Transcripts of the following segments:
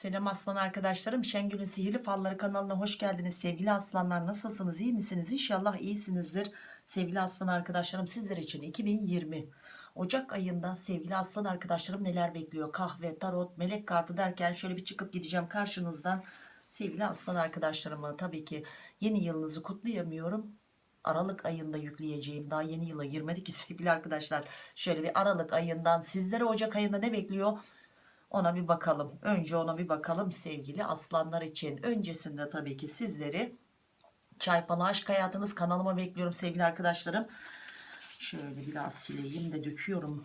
Selam aslan arkadaşlarım. Şengül'ün Sihirli Falları kanalına hoş geldiniz. Sevgili aslanlar nasılsınız? İyi misiniz? İnşallah iyisinizdir. Sevgili aslan arkadaşlarım sizler için 2020 Ocak ayında sevgili aslan arkadaşlarım neler bekliyor? Kahve, tarot, melek kartı derken şöyle bir çıkıp gideceğim karşınızdan. Sevgili aslan arkadaşlarıma tabii ki yeni yılınızı kutlayamıyorum. Aralık ayında yükleyeceğim. Daha yeni yıla girmedik ki sevgili arkadaşlar. Şöyle bir Aralık ayından sizlere Ocak ayında ne bekliyor? Ona bir bakalım. Önce ona bir bakalım sevgili aslanlar için. Öncesinde tabii ki sizleri çay falan aşk hayatınız kanalıma bekliyorum sevgili arkadaşlarım. Şöyle biraz sileyim de döküyorum.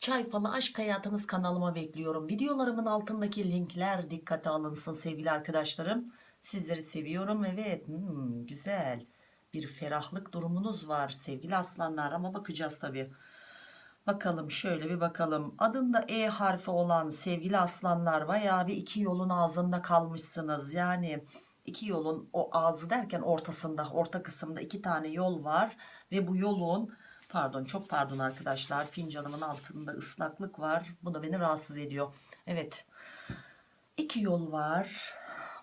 Çay falı aşk hayatınız kanalıma bekliyorum. Videolarımın altındaki linkler dikkate alınsın sevgili arkadaşlarım. Sizleri seviyorum. Evet hmm, güzel bir ferahlık durumunuz var sevgili aslanlar ama bakacağız tabii. Bakalım şöyle bir bakalım. Adında E harfi olan sevgili aslanlar bayağı bir iki yolun ağzında kalmışsınız. Yani iki yolun o ağzı derken ortasında orta kısımda iki tane yol var. Ve bu yolun pardon çok pardon arkadaşlar fincanımın altında ıslaklık var. Bu da beni rahatsız ediyor. Evet iki yol var.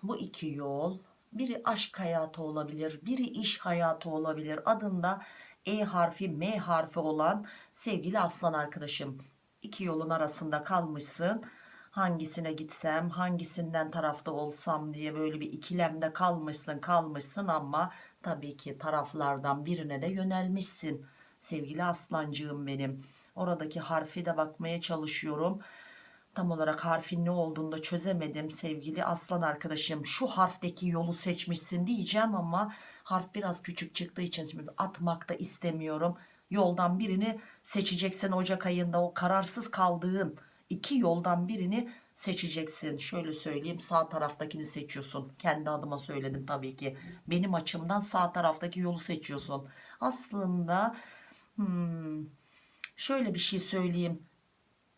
Bu iki yol biri aşk hayatı olabilir biri iş hayatı olabilir. Adında e harfi M harfi olan sevgili aslan arkadaşım. İki yolun arasında kalmışsın. Hangisine gitsem hangisinden tarafta olsam diye böyle bir ikilemde kalmışsın kalmışsın ama tabii ki taraflardan birine de yönelmişsin. Sevgili aslancığım benim oradaki harfi de bakmaya çalışıyorum tam olarak harfin ne olduğunu da çözemedim sevgili aslan arkadaşım. Şu harfteki yolu seçmişsin diyeceğim ama harf biraz küçük çıktığı için şimdi atmak da istemiyorum. Yoldan birini seçeceksin Ocak ayında. O kararsız kaldığın iki yoldan birini seçeceksin. Şöyle söyleyeyim sağ taraftakini seçiyorsun. Kendi adıma söyledim tabii ki. Benim açımdan sağ taraftaki yolu seçiyorsun. Aslında hmm, şöyle bir şey söyleyeyim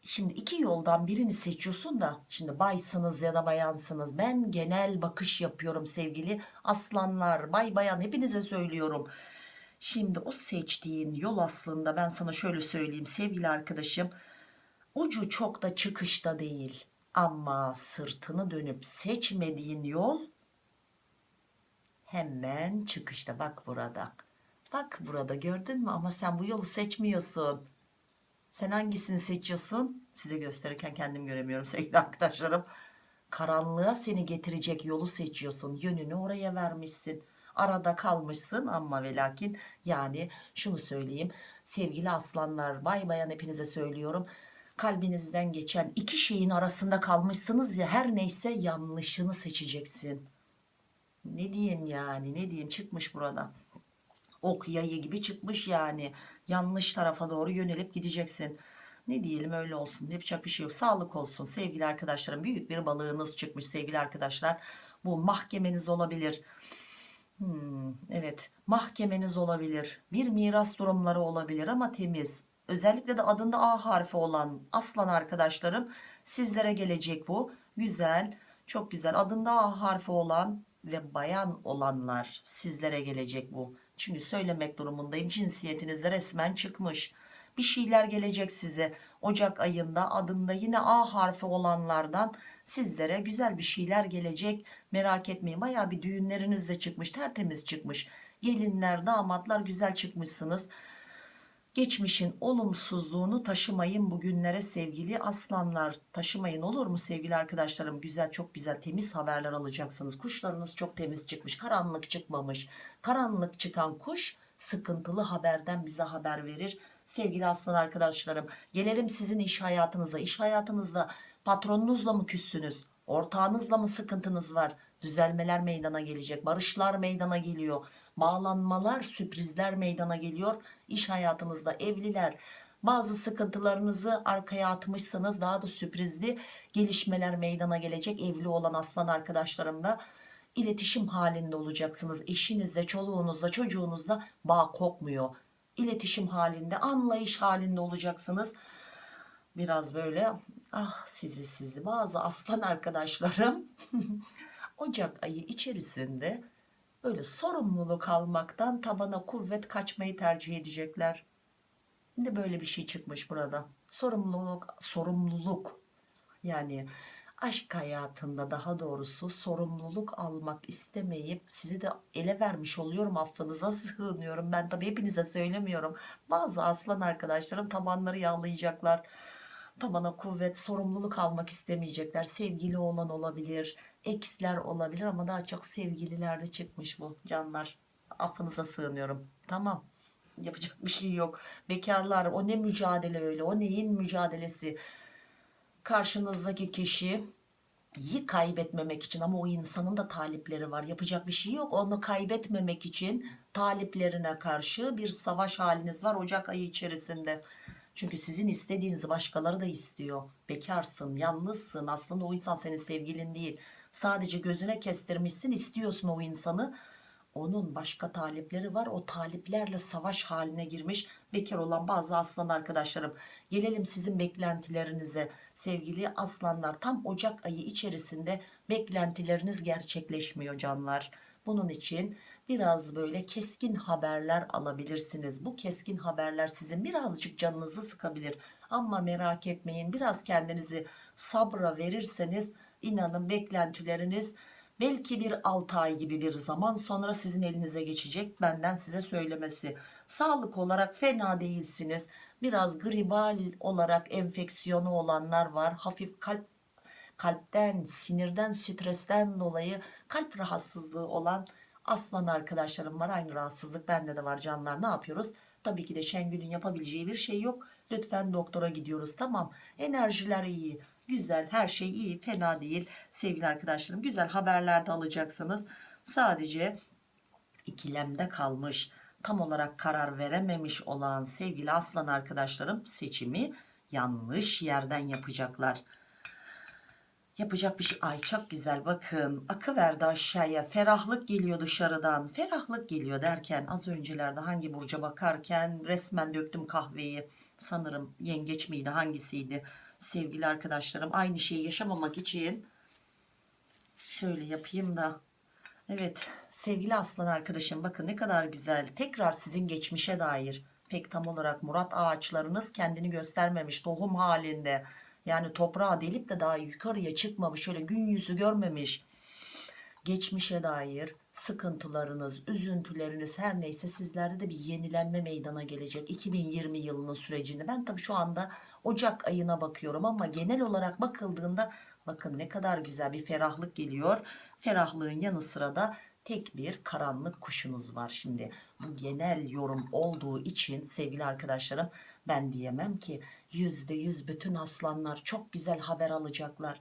Şimdi iki yoldan birini seçiyorsun da şimdi baysınız ya da bayansınız. Ben genel bakış yapıyorum sevgili aslanlar, bay bayan hepinize söylüyorum. Şimdi o seçtiğin yol aslında ben sana şöyle söyleyeyim sevgili arkadaşım. Ucu çok da çıkışta değil ama sırtını dönüp seçmediğin yol hemen çıkışta bak burada. Bak burada gördün mü ama sen bu yolu seçmiyorsun. Sen hangisini seçiyorsun? Size gösterirken kendim göremiyorum sevgili arkadaşlarım. Karanlığa seni getirecek yolu seçiyorsun. Yönünü oraya vermişsin. Arada kalmışsın ama ve lakin yani şunu söyleyeyim. Sevgili aslanlar bay bayan hepinize söylüyorum. Kalbinizden geçen iki şeyin arasında kalmışsınız ya her neyse yanlışını seçeceksin. Ne diyeyim yani ne diyeyim çıkmış burada ok yayı gibi çıkmış yani. Yanlış tarafa doğru yönelip gideceksin. Ne diyelim öyle olsun yapacak bir şey yok. Sağlık olsun sevgili arkadaşlarım. Büyük bir balığınız çıkmış sevgili arkadaşlar. Bu mahkemeniz olabilir. Hmm, evet mahkemeniz olabilir. Bir miras durumları olabilir ama temiz. Özellikle de adında A harfi olan aslan arkadaşlarım sizlere gelecek bu. Güzel çok güzel. Adında A harfi olan ve bayan olanlar sizlere gelecek bu çünkü söylemek durumundayım. Cinsiyetinizde resmen çıkmış. Bir şeyler gelecek size. Ocak ayında adında yine A harfi olanlardan sizlere güzel bir şeyler gelecek. Merak etmeyin baya bir düğünleriniz de çıkmış tertemiz çıkmış. Gelinler damatlar güzel çıkmışsınız geçmişin olumsuzluğunu taşımayın bugünlere sevgili aslanlar. Taşımayın olur mu sevgili arkadaşlarım? Güzel çok güzel temiz haberler alacaksınız. Kuşlarınız çok temiz çıkmış karanlık çıkmamış. Karanlık çıkan kuş sıkıntılı haberden bize haber verir. Sevgili aslan arkadaşlarım gelelim sizin iş hayatınıza. İş hayatınızda patronunuzla mı küssünüz? Ortağınızla mı sıkıntınız var? Düzelmeler meydana gelecek barışlar meydana geliyor bağlanmalar sürprizler meydana geliyor. İş hayatınızda evliler bazı sıkıntılarınızı arkaya atmışsınız daha da sürprizli gelişmeler meydana gelecek evli olan aslan arkadaşlarımla iletişim halinde olacaksınız. Eşinizle çoluğunuzla çocuğunuzla bağ kopmuyor. İletişim halinde anlayış halinde olacaksınız. Biraz böyle ah sizi sizi. Bazı aslan arkadaşlarım Ocak ayı içerisinde böyle sorumluluk almaktan tabana kuvvet kaçmayı tercih edecekler. De böyle bir şey çıkmış burada. Sorumluluk, sorumluluk yani aşk hayatında daha doğrusu sorumluluk almak istemeyip sizi de ele vermiş oluyorum affınıza sığınıyorum ben tabi hepinize söylemiyorum bazı aslan arkadaşlarım tabanları yağlayacaklar tabana kuvvet sorumluluk almak istemeyecekler. Sevgili olan olabilir eksler olabilir ama daha çok sevgililerde çıkmış bu canlar. Affınıza sığınıyorum. Tamam. Yapacak bir şey yok. Bekarlar o ne mücadele öyle o neyin mücadelesi? Karşınızdaki kişi iyi kaybetmemek için ama o insanın da talipleri var. Yapacak bir şey yok. Onu kaybetmemek için taliplerine karşı bir savaş haliniz var Ocak ayı içerisinde çünkü sizin istediğinizi başkaları da istiyor. Bekarsın yalnızsın. Aslında o insan senin sevgilin değil. Sadece gözüne kestirmişsin istiyorsun o insanı. Onun başka talipleri var. O taliplerle savaş haline girmiş bekar olan bazı aslan arkadaşlarım. Gelelim sizin beklentilerinize. Sevgili aslanlar tam Ocak ayı içerisinde beklentileriniz gerçekleşmiyor canlar. Bunun için biraz böyle keskin haberler alabilirsiniz. Bu keskin haberler sizin birazcık canınızı sıkabilir. Ama merak etmeyin biraz kendinizi sabra verirseniz inanın beklentileriniz belki bir 6 ay gibi bir zaman sonra sizin elinize geçecek benden size söylemesi. Sağlık olarak fena değilsiniz. Biraz gribal olarak enfeksiyonu olanlar var. Hafif kalp kalpten sinirden stresten dolayı kalp rahatsızlığı olan aslan arkadaşlarım var aynı rahatsızlık bende de var canlar. Ne yapıyoruz? Tabii ki de Şengül'ün yapabileceği bir şey yok. Lütfen doktora gidiyoruz tamam. Enerjiler iyi güzel her şey iyi fena değil. Sevgili arkadaşlarım güzel haberler de alacaksınız. Sadece ikilemde kalmış tam olarak karar verememiş olan sevgili aslan arkadaşlarım seçimi yanlış yerden yapacaklar yapacak bir şey. Ay çok güzel. Bakın akı verdi aşağıya. Ferahlık geliyor dışarıdan. Ferahlık geliyor derken az öncelerde hangi burca bakarken resmen döktüm kahveyi. Sanırım yengeç miydi hangisiydi? Sevgili arkadaşlarım aynı şeyi yaşamamak için şöyle yapayım da. Evet sevgili aslan arkadaşım bakın ne kadar güzel. Tekrar sizin geçmişe dair pek tam olarak murat ağaçlarınız kendini göstermemiş tohum halinde yani toprağa delip de daha yukarıya çıkmamış şöyle gün yüzü görmemiş geçmişe dair sıkıntılarınız üzüntüleriniz her neyse sizlerde de bir yenilenme meydana gelecek 2020 yılının sürecinde. Ben tabii şu anda Ocak ayına bakıyorum ama genel olarak bakıldığında bakın ne kadar güzel bir ferahlık geliyor. Ferahlığın yanı sıra da tek bir karanlık kuşunuz var. Şimdi bu genel yorum olduğu için sevgili arkadaşlarım ben diyemem ki yüzde yüz bütün aslanlar çok güzel haber alacaklar.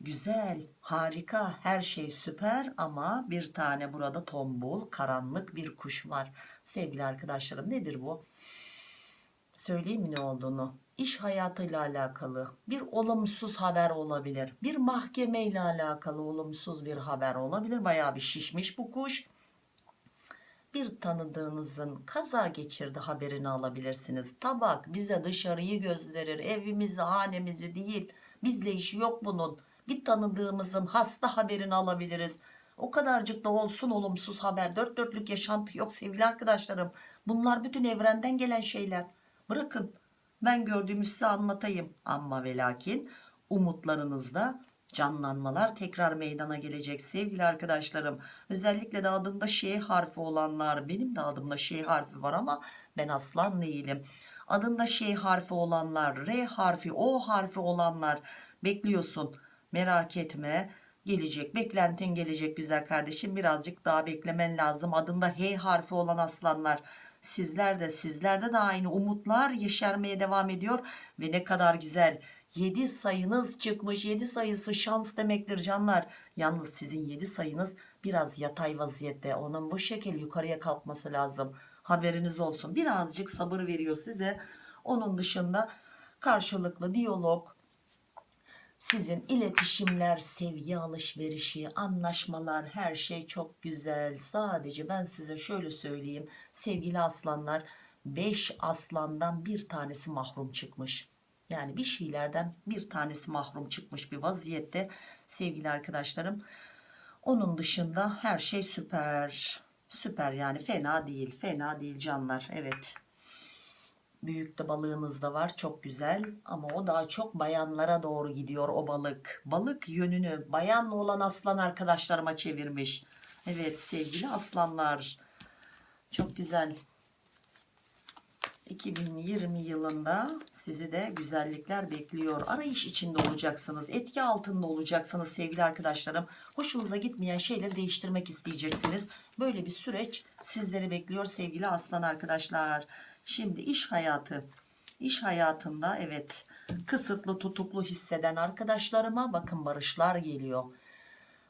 Güzel harika her şey süper ama bir tane burada tombul karanlık bir kuş var. Sevgili arkadaşlarım nedir bu? Söyleyeyim mi ne olduğunu iş hayatıyla alakalı bir olumsuz haber olabilir. Bir mahkeme ile alakalı olumsuz bir haber olabilir. Bayağı bir şişmiş bu kuş. Bir tanıdığınızın kaza geçirdi haberini alabilirsiniz. Tabak bize dışarıyı gösterir evimizi hanemizi değil. Bizle işi yok bunun. Bir tanıdığımızın hasta haberini alabiliriz. O kadarcık da olsun olumsuz haber. Dört dörtlük yaşantı yok sevgili arkadaşlarım. Bunlar bütün evrenden gelen şeyler. Bırakın ben gördüğümü size anlatayım. Ama ve lakin umutlarınızda canlanmalar tekrar meydana gelecek sevgili arkadaşlarım. Özellikle de adında Ş harfi olanlar benim de adımda Ş harfi var ama ben aslan değilim. Adında Ş harfi olanlar R harfi O harfi olanlar bekliyorsun. Merak etme gelecek beklentin gelecek güzel kardeşim. Birazcık daha beklemen lazım. Adında H harfi olan aslanlar sizler de sizlerde de aynı umutlar yeşermeye devam ediyor. Ve ne kadar güzel 7 sayınız çıkmış. 7 sayısı şans demektir canlar. Yalnız sizin 7 sayınız biraz yatay vaziyette. Onun bu şekil yukarıya kalkması lazım. Haberiniz olsun. Birazcık sabır veriyor size. Onun dışında karşılıklı diyalog sizin iletişimler, sevgi alışverişi, anlaşmalar her şey çok güzel. Sadece ben size şöyle söyleyeyim sevgili aslanlar 5 aslandan bir tanesi mahrum çıkmış. Yani bir şeylerden bir tanesi mahrum çıkmış bir vaziyette sevgili arkadaşlarım. Onun dışında her şey süper. Süper yani fena değil. Fena değil canlar. Evet. Büyük de balığınız da var çok güzel ama o daha çok bayanlara doğru gidiyor o balık. Balık yönünü bayanla olan aslan arkadaşlarıma çevirmiş. Evet sevgili aslanlar çok güzel. 2020 yılında sizi de güzellikler bekliyor. Arayış içinde olacaksınız. Etki altında olacaksınız sevgili arkadaşlarım. Hoşunuza gitmeyen şeyleri değiştirmek isteyeceksiniz. Böyle bir süreç sizleri bekliyor sevgili aslan arkadaşlar. Şimdi iş hayatı. İş hayatında evet kısıtlı tutuklu hisseden arkadaşlarıma bakın barışlar geliyor.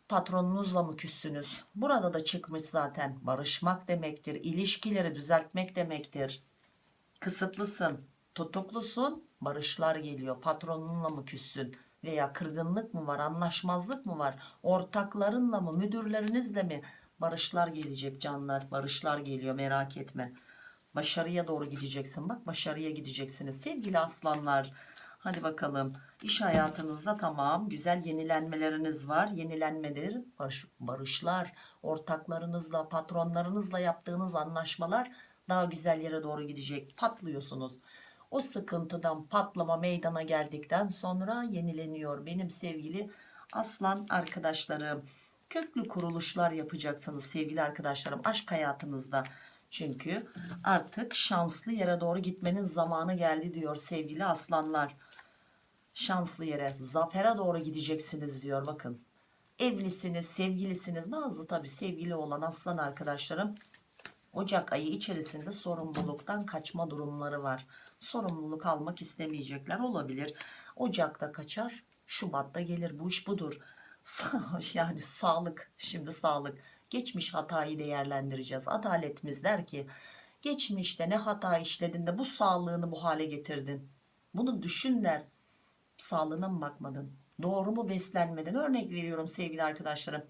Patronunuzla mı küssünüz? Burada da çıkmış zaten. Barışmak demektir. İlişkileri düzeltmek demektir kısıtlısın, tutuklusun, barışlar geliyor. Patronunla mı küssün veya kırgınlık mı var, anlaşmazlık mı var? Ortaklarınla mı, müdürlerinizle mi? Barışlar gelecek canlar, barışlar geliyor merak etme. Başarıya doğru gideceksin. Bak başarıya gideceksiniz sevgili aslanlar. Hadi bakalım. İş hayatınızda tamam güzel yenilenmeleriniz var. Yenilenmeler, barış, barışlar, ortaklarınızla, patronlarınızla yaptığınız anlaşmalar daha güzel yere doğru gidecek. Patlıyorsunuz. O sıkıntıdan patlama meydana geldikten sonra yenileniyor. Benim sevgili aslan arkadaşlarım. Köklü kuruluşlar yapacaksınız sevgili arkadaşlarım aşk hayatınızda. Çünkü artık şanslı yere doğru gitmenin zamanı geldi diyor sevgili aslanlar. Şanslı yere, zafere doğru gideceksiniz diyor bakın. Evlisiniz, sevgilisiniz. Bazı tabii sevgili olan aslan arkadaşlarım Ocak ayı içerisinde sorumluluktan kaçma durumları var. Sorumluluk almak istemeyecekler olabilir. Ocak'ta kaçar, Şubat'ta gelir. Bu iş budur. yani sağlık, şimdi sağlık. Geçmiş hatayı değerlendireceğiz. Adaletimiz der ki geçmişte ne hata işledin de bu sağlığını bu hale getirdin. Bunu düşün der. Sağlığına mı bakmadın? Doğru mu beslenmedin? Örnek veriyorum sevgili arkadaşlarım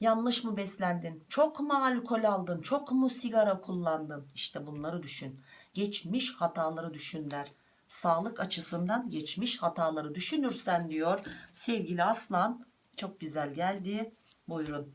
Yanlış mı beslendin? Çok mu alkol aldın? Çok mu sigara kullandın? İşte bunları düşün. Geçmiş hataları düşün der. Sağlık açısından geçmiş hataları düşünürsen diyor sevgili aslan çok güzel geldi. Buyurun.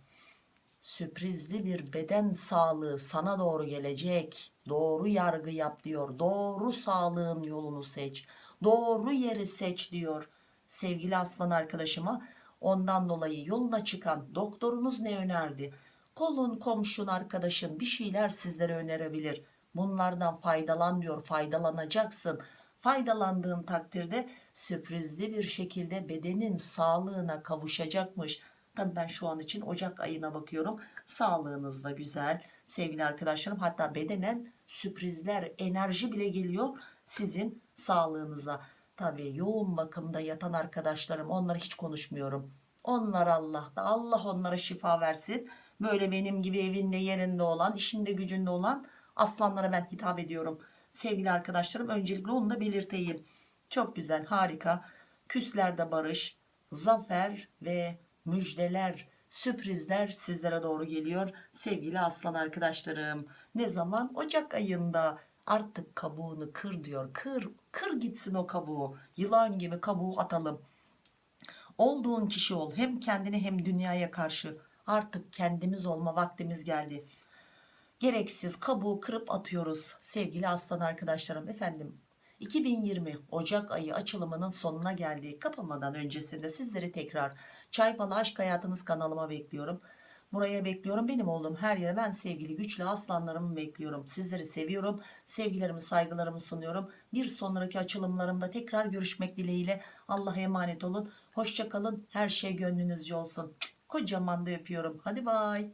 Sürprizli bir beden sağlığı sana doğru gelecek. Doğru yargı yap diyor. Doğru sağlığın yolunu seç. Doğru yeri seç diyor. Sevgili aslan arkadaşıma Ondan dolayı yoluna çıkan doktorunuz ne önerdi? Kolun, komşun, arkadaşın bir şeyler sizlere önerebilir. Bunlardan faydalan diyor, faydalanacaksın. Faydalandığın takdirde sürprizli bir şekilde bedenin sağlığına kavuşacakmış. Tabii ben şu an için Ocak ayına bakıyorum. Sağlığınız da güzel sevgili arkadaşlarım. Hatta bedenen sürprizler, enerji bile geliyor sizin sağlığınıza. Tabii yoğun bakımda yatan arkadaşlarım onları hiç konuşmuyorum. Onlar Allah'ta. Allah onlara şifa versin. Böyle benim gibi evinde yerinde olan, işinde gücünde olan aslanlara ben hitap ediyorum. Sevgili arkadaşlarım öncelikle onu da belirteyim. Çok güzel, harika. Küslerde barış, zafer ve müjdeler, sürprizler sizlere doğru geliyor. Sevgili aslan arkadaşlarım. Ne zaman? Ocak ayında Artık kabuğunu kır diyor. Kır, kır gitsin o kabuğu. Yılan gibi kabuğu atalım. Olduğun kişi ol. Hem kendine hem dünyaya karşı. Artık kendimiz olma vaktimiz geldi. Gereksiz kabuğu kırıp atıyoruz. Sevgili aslan arkadaşlarım efendim. 2020 Ocak ayı açılımının sonuna geldik. Kapamadan öncesinde sizleri tekrar Çay Falı Aşk Hayatınız kanalıma bekliyorum. Buraya bekliyorum. Benim oğlum her yere ben sevgili güçlü aslanlarımı bekliyorum. Sizleri seviyorum. Sevgilerimi saygılarımı sunuyorum. Bir sonraki açılımlarımda tekrar görüşmek dileğiyle. Allah'a emanet olun. Hoşçakalın. Her şey gönlünüzce olsun. Kocaman da öpüyorum. Hadi bay.